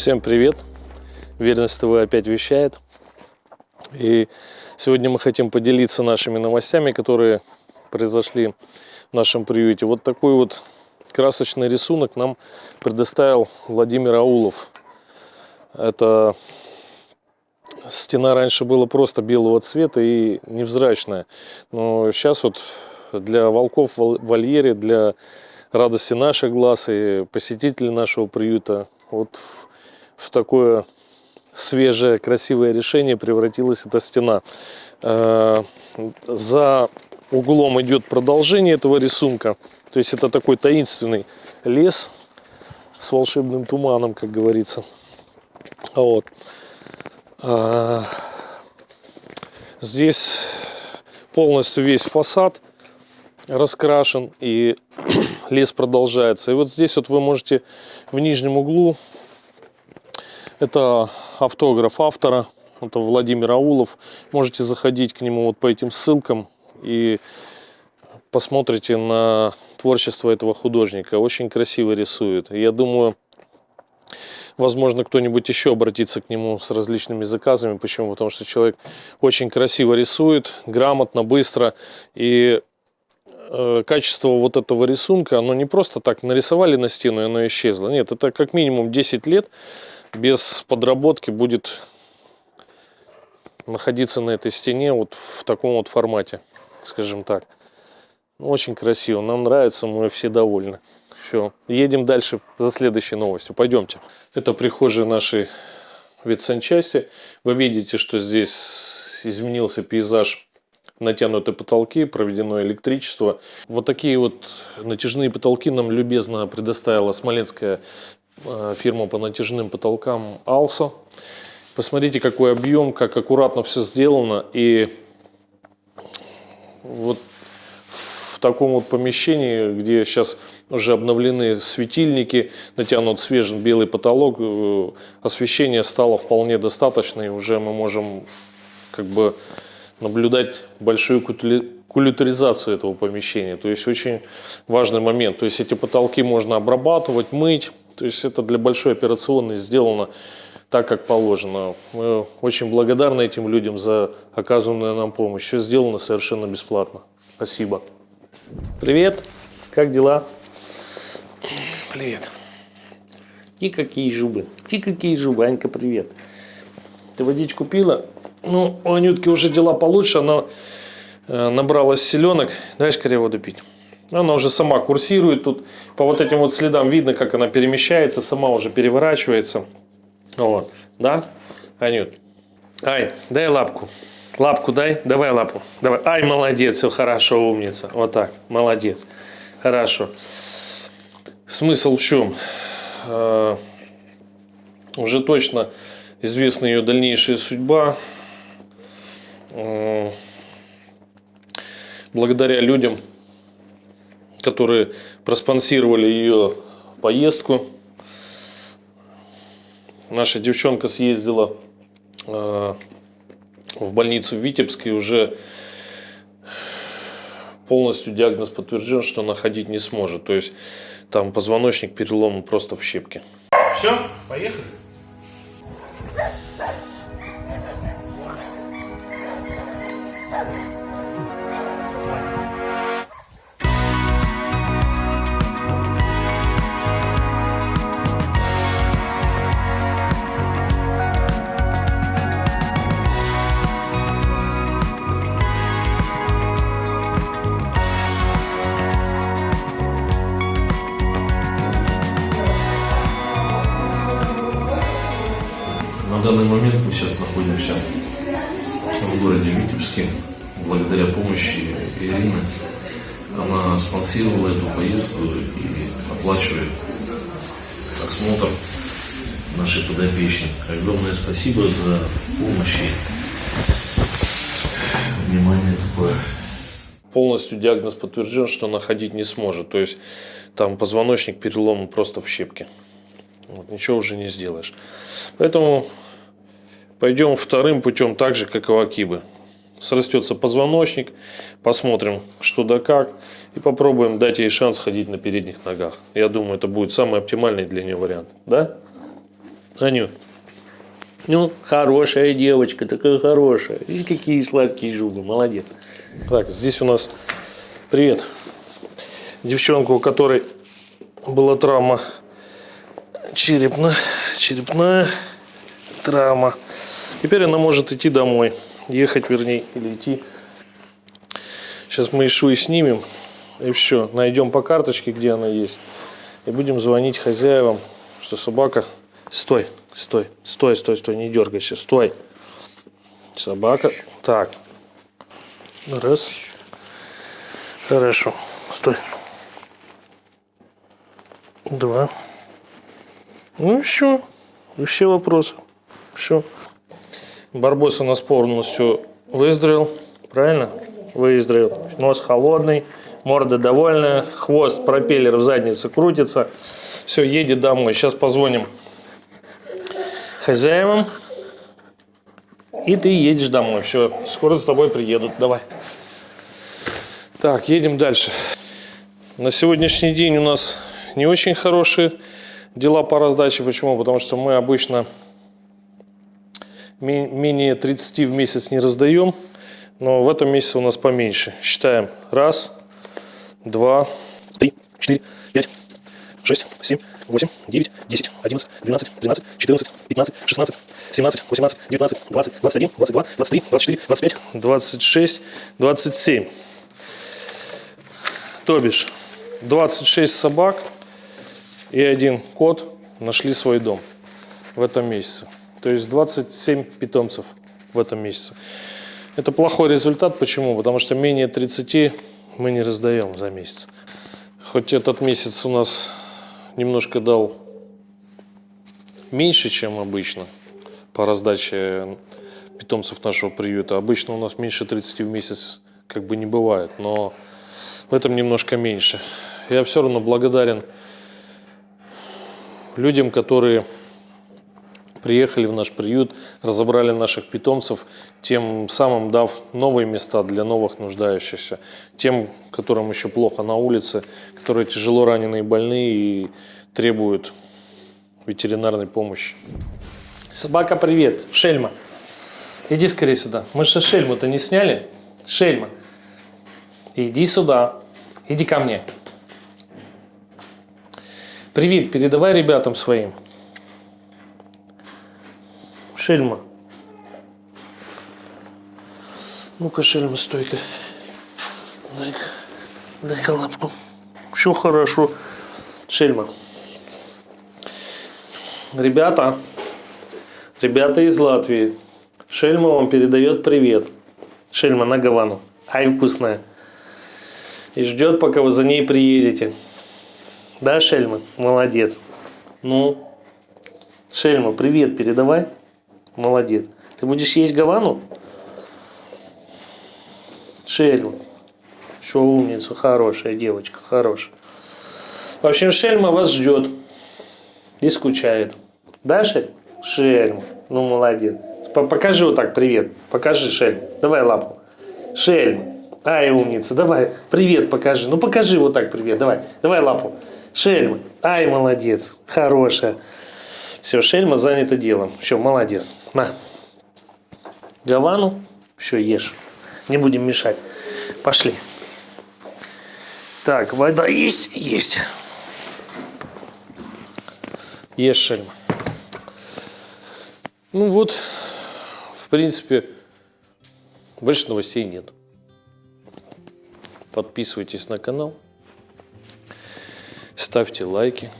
Всем привет! Верность ТВ опять вещает. И сегодня мы хотим поделиться нашими новостями, которые произошли в нашем приюте. Вот такой вот красочный рисунок нам предоставил Владимир Аулов. Это стена раньше была просто белого цвета и невзрачная. Но сейчас вот для волков в вольере, для радости наших глаз и посетителей нашего приюта, вот в такое свежее, красивое решение превратилась эта стена. Э, за углом идет продолжение этого рисунка. То есть это такой таинственный лес с волшебным туманом, как говорится. Вот. Э, здесь полностью весь фасад раскрашен и лес продолжается. И вот здесь вот вы можете в нижнем углу это автограф автора, это Владимир Аулов. Можете заходить к нему вот по этим ссылкам и посмотрите на творчество этого художника. Очень красиво рисует. Я думаю, возможно, кто-нибудь еще обратится к нему с различными заказами. Почему? Потому что человек очень красиво рисует, грамотно, быстро. И э, качество вот этого рисунка, оно не просто так нарисовали на стену, и оно исчезло. Нет, это как минимум 10 лет без подработки будет находиться на этой стене вот в таком вот формате, скажем так. Ну, очень красиво, нам нравится, мы все довольны. Все, едем дальше за следующей новостью. Пойдемте. Это прихожая нашей ветсанчасти. Вы видите, что здесь изменился пейзаж натянуты потолки, проведено электричество. Вот такие вот натяжные потолки нам любезно предоставила Смоленская фирма по натяжным потолкам Алсо. Посмотрите, какой объем, как аккуратно все сделано. И вот в таком вот помещении, где сейчас уже обновлены светильники, натянут свежий белый потолок, э, освещение стало вполне достаточно, и уже мы можем как бы наблюдать большую кулюторизацию этого помещения. То есть очень важный момент. То есть эти потолки можно обрабатывать, мыть, то есть это для большой операционной сделано так, как положено. Мы очень благодарны этим людям за оказанную нам помощь. Все сделано совершенно бесплатно. Спасибо. Привет, как дела? Привет. И какие зубы. И какие зубы, Анька, привет. Ты водичку пила? Ну, у Анютки уже дела получше, она э, набралась селенок. Дай скорее воду пить. Она уже сама курсирует тут. По вот этим вот следам видно, как она перемещается, сама уже переворачивается. Вот, да, Анют? Ай, дай лапку. Лапку дай, давай лапу. Давай. Ай, молодец, все хорошо, умница. Вот так, молодец. Хорошо. Смысл в чем? Э, уже точно известна ее дальнейшая судьба. Благодаря людям, которые проспонсировали ее поездку. Наша девчонка съездила э, в больницу в Витебске, уже полностью диагноз подтвержден, что она ходить не сможет. То есть там позвоночник переломан просто в щепки. Все, поехали. Данный момент мы сейчас находимся в городе Витебске благодаря помощи Ирины. Она спонсировала эту поездку и оплачивает осмотр нашей подопечной. Огромное спасибо за помощь и внимание такое. Полностью диагноз подтвержден, что она ходить не сможет. То есть там позвоночник переломан просто в щепки. Вот, ничего уже не сделаешь. Поэтому Пойдем вторым путем, так же, как и у Акибы. Срастется позвоночник, посмотрим, что да как, и попробуем дать ей шанс ходить на передних ногах. Я думаю, это будет самый оптимальный для нее вариант. Да? Аню, ну, хорошая девочка, такая хорошая. Видишь, какие сладкие зубы, молодец. Так, здесь у нас, привет, девчонка, у которой была травма черепная, черепная травма. Теперь она может идти домой, ехать, вернее, или идти. Сейчас мы Ишу и снимем, и все, найдем по карточке, где она есть, и будем звонить хозяевам, что собака... Стой, стой, стой, стой, стой, не дергайся, стой. Собака. Так. Раз. Хорошо. Стой. Два. Ну все. Все вопросы. Все. Барбос у нас полностью выздоровел. Правильно? Выздоровел. Нос холодный, морда довольная, хвост, пропеллер в заднице крутится. Все, едет домой. Сейчас позвоним хозяевам. И ты едешь домой. Все, скоро за тобой приедут. Давай. Так, едем дальше. На сегодняшний день у нас не очень хорошие дела по раздаче. Почему? Потому что мы обычно менее 30 в месяц не раздаем. Но в этом месяце у нас поменьше. Считаем. Раз, два, три, четыре, пять, шесть, семь, 8, 9, 10, 11, 12, 13, 14, 15, 16, 17, 18, 19, 20, 21, 22, 23, 24, 25, 26, 27. То бишь 26 собак и один кот нашли свой дом в этом месяце. То есть 27 питомцев в этом месяце. Это плохой результат. Почему? Потому что менее 30 мы не раздаем за месяц. Хоть этот месяц у нас немножко дал меньше, чем обычно по раздаче питомцев нашего приюта. Обычно у нас меньше 30 в месяц как бы не бывает, но в этом немножко меньше. Я все равно благодарен людям, которые приехали в наш приют, разобрали наших питомцев, тем самым дав новые места для новых нуждающихся, тем, которым еще плохо на улице, которые тяжело раненые и больные и требуют ветеринарной помощи. Собака, привет. Шельма. Иди скорее сюда. Мы же шельму-то не сняли. Шельма. Иди сюда. Иди ко мне. Привет, передавай ребятам своим. Шельма. Ну-ка, Шельма, стой. Дай-ка дай лапку. Все хорошо. Шельма. Ребята, ребята из Латвии. Шельма вам передает привет. Шельма на Гавану. Ай, вкусная. И ждет, пока вы за ней приедете. Да, Шельма? Молодец. Ну, Шельма, привет передавай. Молодец. Ты будешь есть Гавану? Шельма. Все, умница, хорошая девочка, хорошая. В общем, Шельма вас ждет и скучает. Да, Шель? Шельма. Ну, молодец. Покажи вот так привет. Покажи, Шельма. Давай лапу. Шельма. Ай, умница. Давай, привет покажи. Ну, покажи вот так привет. Давай, давай лапу. Шельма. Ай, молодец. Хорошая. Все, Шельма занята делом. Все, молодец. На. Гавану. Все, ешь. Не будем мешать. Пошли. Так, вода есть? Есть. Ешь, Шельма. Ну вот, в принципе, больше новостей нет. Подписывайтесь на канал, ставьте лайки,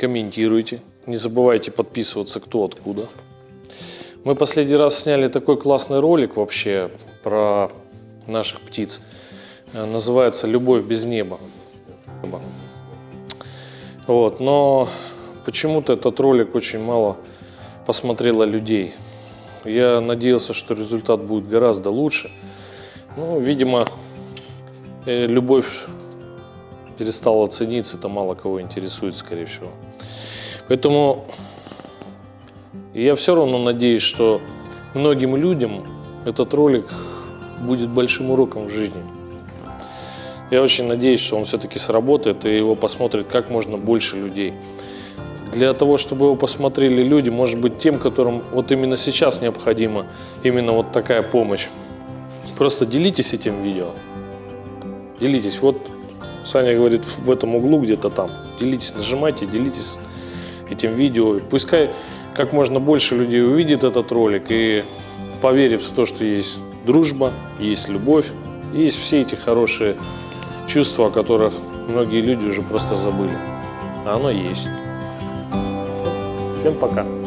комментируйте. Не забывайте подписываться кто откуда. Мы последний раз сняли такой классный ролик вообще про наших птиц. Называется «Любовь без неба». Вот, но Почему-то этот ролик очень мало посмотрело людей. Я надеялся, что результат будет гораздо лучше. Ну, видимо, э, любовь перестала цениться, это мало кого интересует, скорее всего. Поэтому я все равно надеюсь, что многим людям этот ролик будет большим уроком в жизни. Я очень надеюсь, что он все-таки сработает и его посмотрит как можно больше людей для того, чтобы его посмотрели люди, может быть, тем, которым вот именно сейчас необходима именно вот такая помощь. Просто делитесь этим видео. Делитесь. Вот Саня говорит в этом углу где-то там. Делитесь, нажимайте, делитесь этим видео. Пускай как можно больше людей увидит этот ролик и поверив в то, что есть дружба, есть любовь, есть все эти хорошие чувства, о которых многие люди уже просто забыли. А оно есть. Всем пока.